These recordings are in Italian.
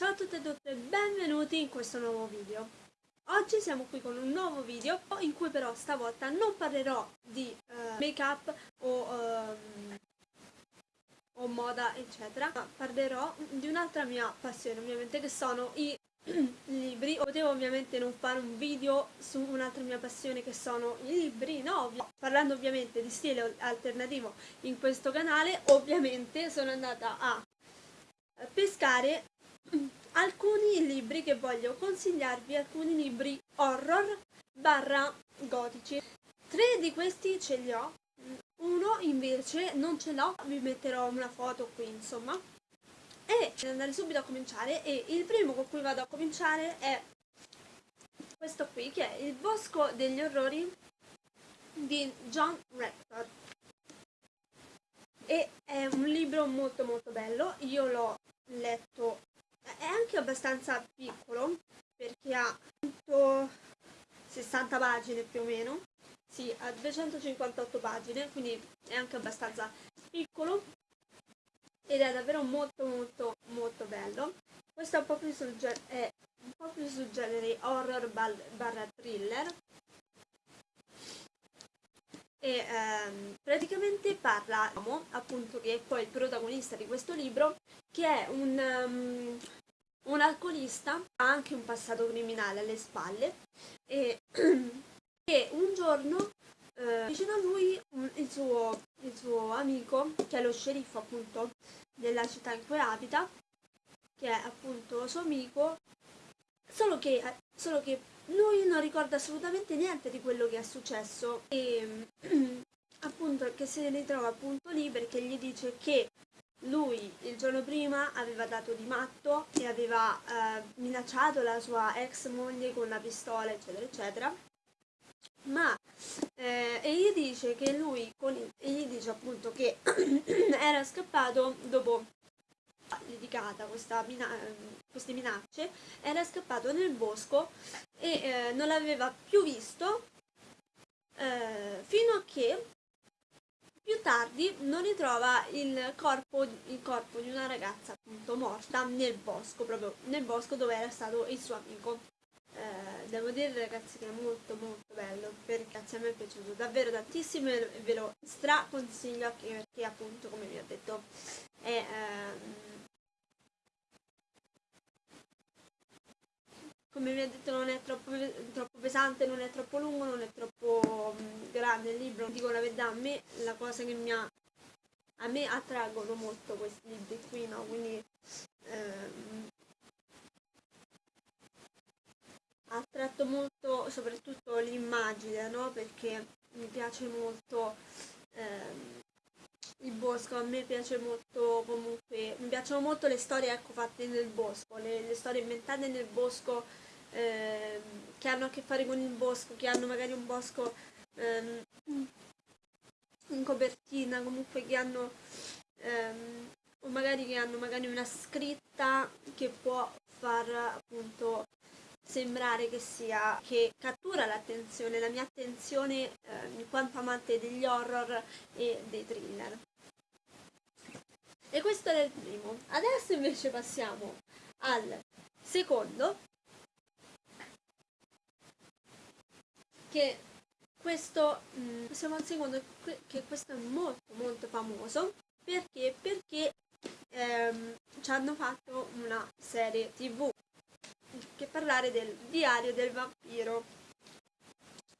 Ciao a tutte e tutte e benvenuti in questo nuovo video. Oggi siamo qui con un nuovo video in cui però stavolta non parlerò di uh, make up o, um, o moda eccetera, ma parlerò di un'altra mia passione ovviamente che sono i libri. Potevo ovviamente non fare un video su un'altra mia passione che sono i libri, no? Ovvi parlando ovviamente di stile alternativo in questo canale, ovviamente sono andata a pescare alcuni libri che voglio consigliarvi, alcuni libri horror barra gotici. Tre di questi ce li ho, uno invece non ce l'ho, vi metterò una foto qui insomma. E andare subito a cominciare e il primo con cui vado a cominciare è questo qui che è Il bosco degli orrori di John Rector e è un libro molto molto bello, io l'ho letto è anche abbastanza piccolo perché ha 160 pagine più o meno. Sì, ha 258 pagine quindi è anche abbastanza piccolo. Ed è davvero molto molto molto bello. Questo è un po' più sul, è un po più sul genere horror barra thriller. E ehm, praticamente parla appunto che è poi il protagonista di questo libro che è un, um, un alcolista, ha anche un passato criminale alle spalle e, e un giorno eh, vicino a lui il, suo, il suo amico, che è lo sceriffo appunto della città in cui abita, che è appunto suo amico, solo che, solo che lui non ricorda assolutamente niente di quello che è successo e appunto che si ritrova appunto lì perché gli dice che lui il giorno prima aveva dato di matto e aveva eh, minacciato la sua ex moglie con una pistola eccetera eccetera. Ma eh, e gli dice che lui con, e gli dice appunto che era scappato dopo litigata questa mina, queste minacce era scappato nel bosco e eh, non l'aveva più visto eh, fino a che più tardi non ritrova il corpo, il corpo di una ragazza appunto morta nel bosco, proprio nel bosco dove era stato il suo amico. Eh, devo dire ragazzi che è molto molto bello perché a me è piaciuto davvero tantissimo e ve lo straconsiglio perché appunto come vi ho detto è ehm, come vi ho detto non è troppo, troppo, pesante, non è troppo lungo, non è troppo um, grande il libro, dico la verità, a me la cosa che mi ha, a me attraggono molto questi libri qui, no? Quindi ehm, ha attratto molto soprattutto l'immagine, no? Perché mi piace molto ehm, il bosco, a me piace molto comunque, mi piacciono molto le storie ecco, fatte nel bosco, le, le storie inventate nel bosco eh, che hanno a che fare con il bosco, che hanno magari un bosco ehm, in copertina, comunque che hanno ehm, o magari che hanno magari una scritta che può far appunto sembrare che sia che cattura l'attenzione, la mia attenzione eh, in quanto amante degli horror e dei thriller. E questo era il primo. Adesso invece passiamo al secondo, che questo, mh, mm, siamo secondo, che questo è molto molto famoso, perché? Perché ehm, ci hanno fatto una serie tv che parlare del diario del vampiro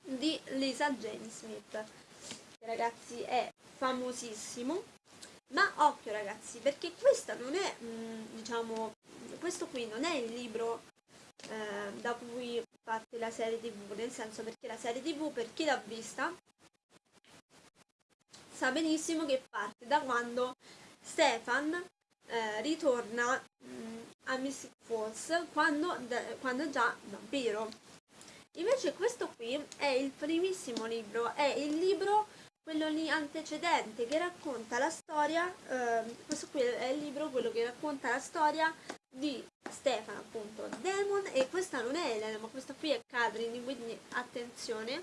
di Lisa Jane Smith. Che ragazzi è famosissimo. Ma occhio ragazzi perché questa non è mh, mm, diciamo questo qui non è il libro eh, da cui parte la serie tv, nel senso perché la serie tv per chi l'ha vista sa benissimo che parte da quando Stefan eh, ritorna mh, mm, a Mystic Falls quando, quando già vampiro. Invece questo qui è il primissimo libro, è il libro quello lì antecedente che racconta la storia, eh, questo qui è il libro quello che racconta la storia di Stefano appunto Demon e questa non è Elena ma questa qui è Catherine quindi attenzione.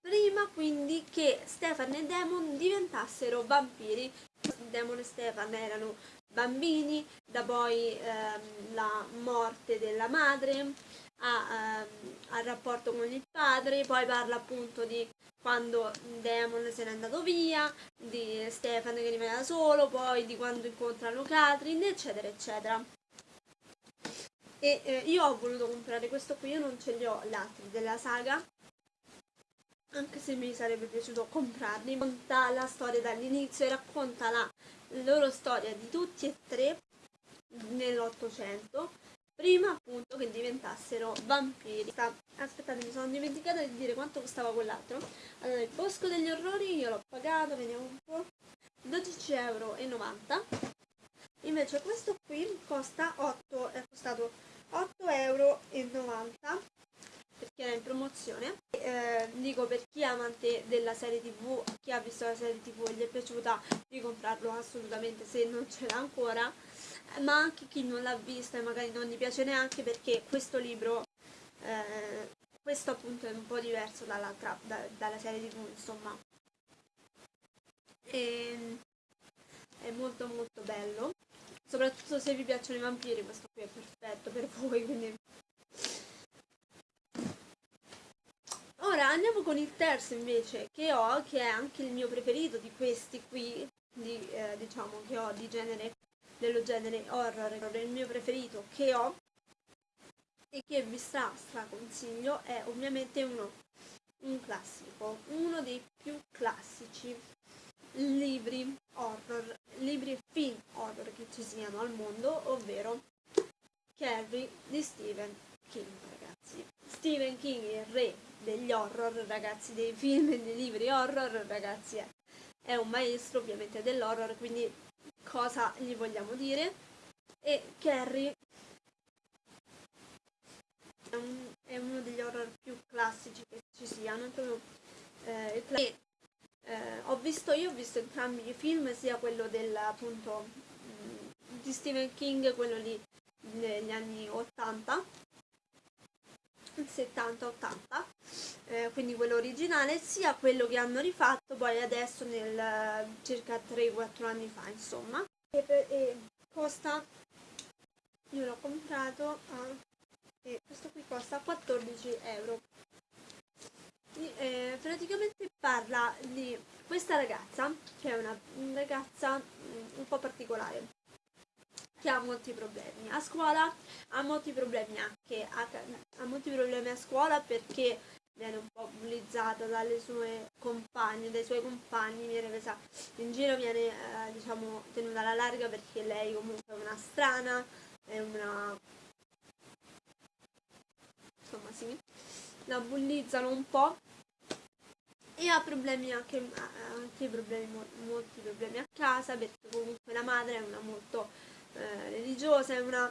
Prima quindi che Stefan e Demon diventassero vampiri. Demon e Stefan erano bambini, da poi ehm, la morte della madre, a, ehm, al rapporto con il padre, poi parla appunto di quando Demon se n'è andato via, di Stefan che rimane da solo, poi di quando incontrano Catherine, eccetera, eccetera. E eh, io ho voluto comprare questo qui, io non ce li ho gli altri della saga, anche se mi sarebbe piaciuto comprarli. Racconta la storia dall'inizio e racconta la loro storia di tutti e tre nell'Ottocento prima appunto che diventassero vampiri. Aspettate, mi sono dimenticata di dire quanto costava quell'altro. Allora, il Bosco degli Orrori io l'ho pagato, vediamo un po', 12,90 euro. Invece questo qui costa 8, è costato 8,90 euro perché era in promozione. Eh, dico per chi è amante della serie tv, chi ha visto la serie tv e gli è piaciuta di comprarlo assolutamente se non ce l'ha ancora ma anche chi non l'ha vista e magari non gli piace neanche perché questo libro, eh, questo appunto è un po' diverso dall'altra, da, dalla serie tv insomma. E, è molto molto bello, soprattutto se vi piacciono i vampiri questo qui è perfetto per voi, quindi... Ora andiamo con il terzo invece che ho, che è anche il mio preferito di questi qui, di, eh, diciamo che ho di genere dello genere horror, il mio preferito che ho e che vi stra, consiglio è ovviamente uno, un classico, uno dei più classici libri horror, libri film horror che ci siano al mondo, ovvero Carrie di Stephen King, ragazzi. Stephen King, il re degli horror, ragazzi, dei film e dei libri horror, ragazzi, è, è un maestro ovviamente dell'horror, quindi cosa gli vogliamo dire. E Carrie è, un, è uno degli horror più classici che ci siano proprio, eh, e, eh, ho visto io ho visto entrambi i film sia quello del appunto mm, di Stephen King quello lì negli anni 80 70-80 eh, quindi quello originale sia quello che hanno rifatto poi adesso nel circa 3-4 anni fa insomma. E, per, e costa io l'ho comprato a e questo qui costa 14 euro. E, praticamente parla di questa ragazza che è una ragazza mm, un po' particolare che ha molti problemi a scuola, ha molti problemi anche a, ha molti problemi a scuola perché bullizzata dalle sue compagne, dai suoi compagni, viene presa in giro, viene eh, diciamo tenuta alla larga perché lei comunque è una strana, è una insomma sì, la bullizzano un po' e ha problemi anche, anche problemi, molti problemi a casa perché comunque la madre è una molto eh, religiosa, è una,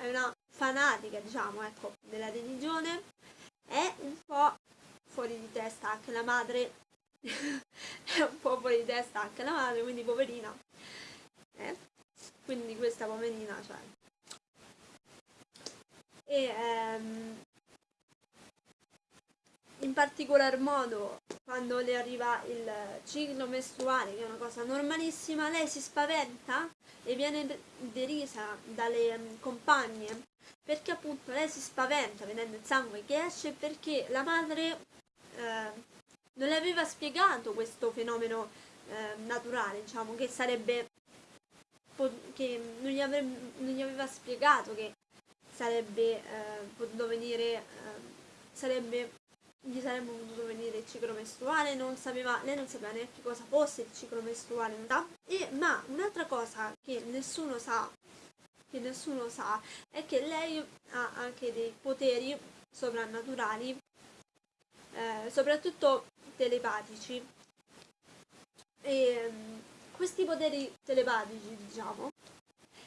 è una fanatica, diciamo, ecco, della religione, è un po' fuori di testa anche la madre, è un po' fuori di testa anche la madre, quindi poverina. Eh? Quindi questa poverina, cioè. E ehm, in particolar modo quando le arriva il ciclo mestruale, che è una cosa normalissima, lei si spaventa e viene derisa dalle mm, compagne perché appunto lei si spaventa vedendo il sangue che esce perché la madre eh, non le aveva spiegato questo fenomeno eh, naturale, diciamo, che sarebbe che non gli, avrebbe, non gli aveva spiegato che sarebbe eh, potuto venire eh, sarebbe gli sarebbe potuto venire il ciclo mestruale, non sapeva, lei non sapeva neanche cosa fosse il ciclo mestruale, e, ma un'altra cosa che nessuno sa, che nessuno sa, è che lei ha anche dei poteri sovrannaturali, eh, soprattutto telepatici. E um, questi poteri telepatici, diciamo,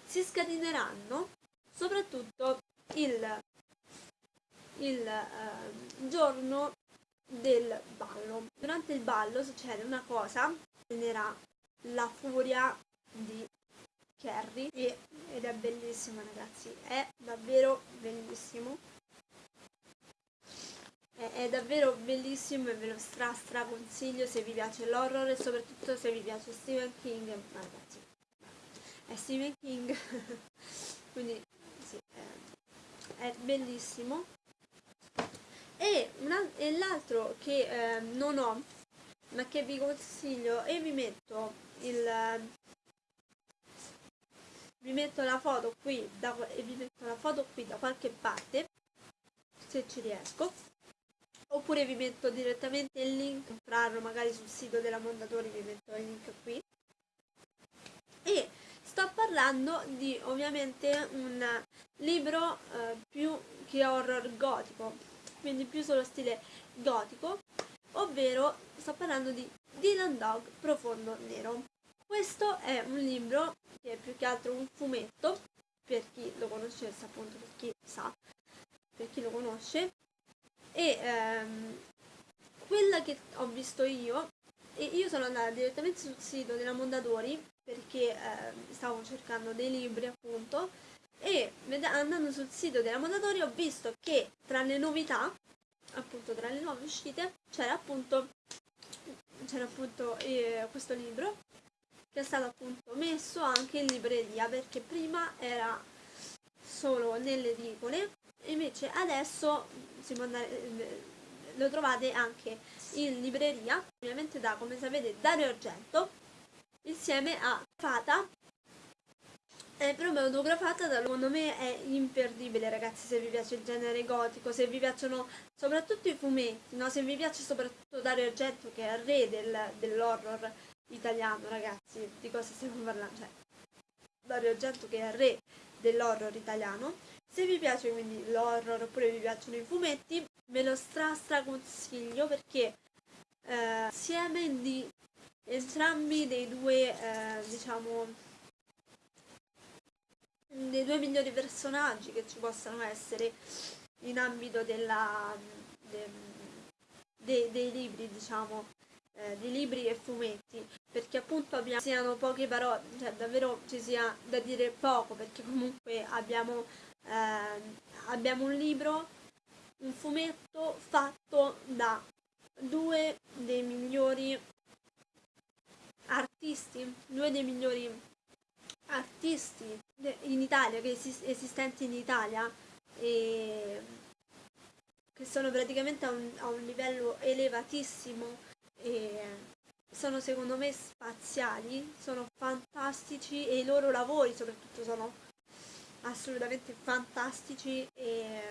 si scateneranno soprattutto il il eh, giorno del ballo. Durante il ballo succede una cosa, genererà la furia di Carrie e, ed è bellissimo ragazzi, è davvero bellissimo. È, è davvero bellissimo e ve lo stra stra consiglio se vi piace l'horror e soprattutto se vi piace Stephen King, ragazzi. è Stephen King, quindi sì, è, è bellissimo. E, e l'altro che eh, non ho, ma che vi consiglio e vi metto il vi metto la foto qui da, e vi metto la foto qui da qualche parte se ci riesco. Oppure vi metto direttamente il link comprarlo magari sul sito della Mondadori vi metto il link qui. E sto parlando di ovviamente un libro eh, più che horror gotico quindi più sullo stile gotico ovvero sto parlando di Dylan Dog Profondo Nero questo è un libro che è più che altro un fumetto per chi lo conoscesse appunto per chi sa per chi lo conosce. E ehm, quella che ho visto io e io sono andata direttamente sul sito della Mondadori perché eh, stavo cercando dei libri appunto e andando sul sito della Mondadori ho visto che tra le novità appunto tra le nuove uscite c'era appunto c'era appunto eh, questo libro che è stato appunto messo anche in libreria perché prima era solo nelle edicole invece adesso andare, lo trovate anche in libreria ovviamente da come sapete Dario Argento insieme a Fata è proprio autografata secondo me è imperdibile ragazzi se vi piace il genere gotico se vi piacciono soprattutto i fumetti no? se vi piace soprattutto Dario Argento che è il re del, dell'horror italiano ragazzi di cosa stiamo parlando? Cioè Dario Argento che è re dell'horror italiano. Se vi piace quindi l'horror oppure vi piacciono i fumetti, ve lo stra stra consiglio perché eh, insieme di entrambi dei due, eh, diciamo, dei due migliori personaggi che ci possano essere in ambito della, de, de, dei libri, diciamo, eh, di libri e fumetti, perché appunto abbiamo, siano poche parole, cioè davvero ci sia da dire poco, perché comunque abbiamo eh, abbiamo un libro, un fumetto fatto da due dei migliori artisti, due dei migliori artisti in Italia, che esist esistenti in Italia e che sono praticamente a un, a un livello elevatissimo e sono secondo me spaziali, sono fantastici e i loro lavori soprattutto sono assolutamente fantastici e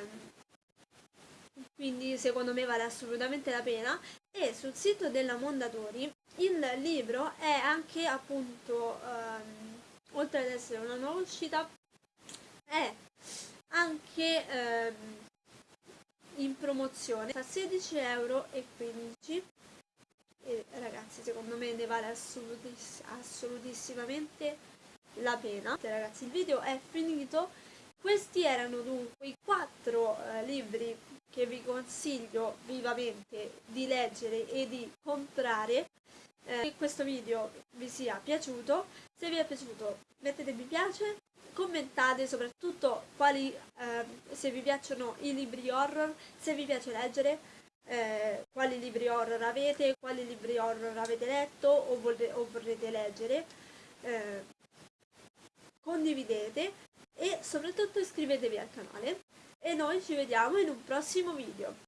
quindi secondo me vale assolutamente la pena. E sul sito della Mondadori il libro è anche appunto ehm, oltre ad essere una nuova uscita è anche ehm, in promozione a 16,15 euro e ragazzi secondo me ne vale assolutiss assolutissimamente la pena. Ragazzi il video è finito, questi erano dunque i quattro eh, libri che vi consiglio vivamente di leggere e di comprare. Eh, questo video vi sia piaciuto, se vi è piaciuto mettete mi piace, commentate soprattutto quali, eh, se vi piacciono i libri horror, se vi piace leggere, eh, quali libri horror avete, quali libri horror avete letto o, o vorrete leggere. Eh, condividete e soprattutto iscrivetevi al canale e noi ci vediamo in un prossimo video.